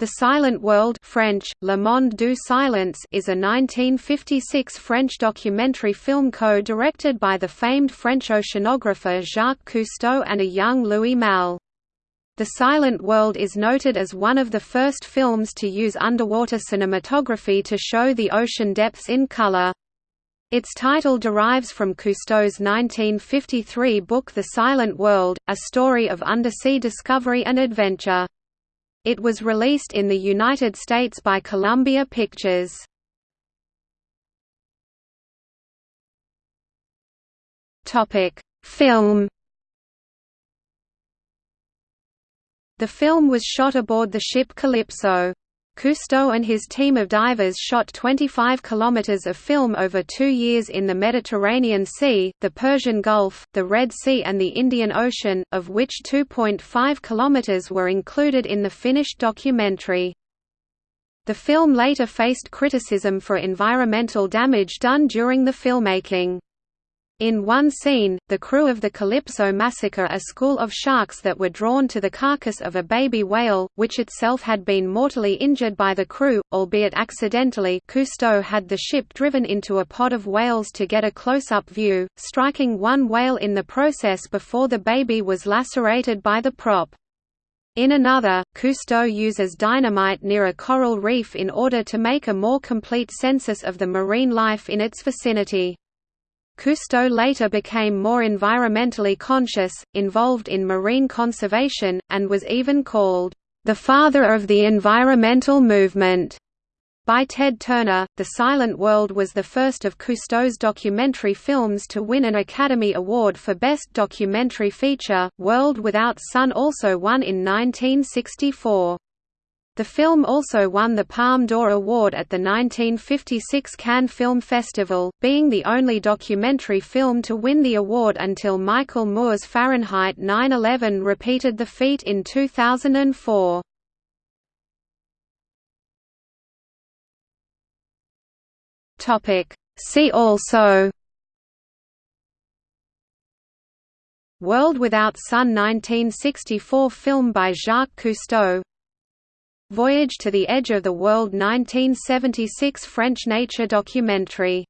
The Silent World French, Le Monde du Silence is a 1956 French documentary film co-directed by the famed French oceanographer Jacques Cousteau and a young Louis Malle. The Silent World is noted as one of the first films to use underwater cinematography to show the ocean depths in color. Its title derives from Cousteau's 1953 book The Silent World, a story of undersea discovery and adventure. It was released in the United States by Columbia Pictures. Film. The film was shot aboard the ship Calypso. Cousteau and his team of divers shot 25 kilometers of film over two years in the Mediterranean Sea, the Persian Gulf, the Red Sea and the Indian Ocean, of which 2.5 kilometers were included in the finished documentary. The film later faced criticism for environmental damage done during the filmmaking. In one scene, the crew of the Calypso massacre a school of sharks that were drawn to the carcass of a baby whale, which itself had been mortally injured by the crew, albeit accidentally Cousteau had the ship driven into a pod of whales to get a close-up view, striking one whale in the process before the baby was lacerated by the prop. In another, Cousteau uses dynamite near a coral reef in order to make a more complete census of the marine life in its vicinity. Cousteau later became more environmentally conscious, involved in marine conservation, and was even called, "...the father of the environmental movement." By Ted Turner, The Silent World was the first of Cousteau's documentary films to win an Academy Award for Best Documentary Feature. World Without Sun also won in 1964. The film also won the Palme d'Or Award at the 1956 Cannes Film Festival, being the only documentary film to win the award until Michael Moore's Fahrenheit 9/11 repeated the feat in 2004. Topic. See also. World Without Sun 1964 film by Jacques Cousteau Voyage to the Edge of the World 1976 French nature documentary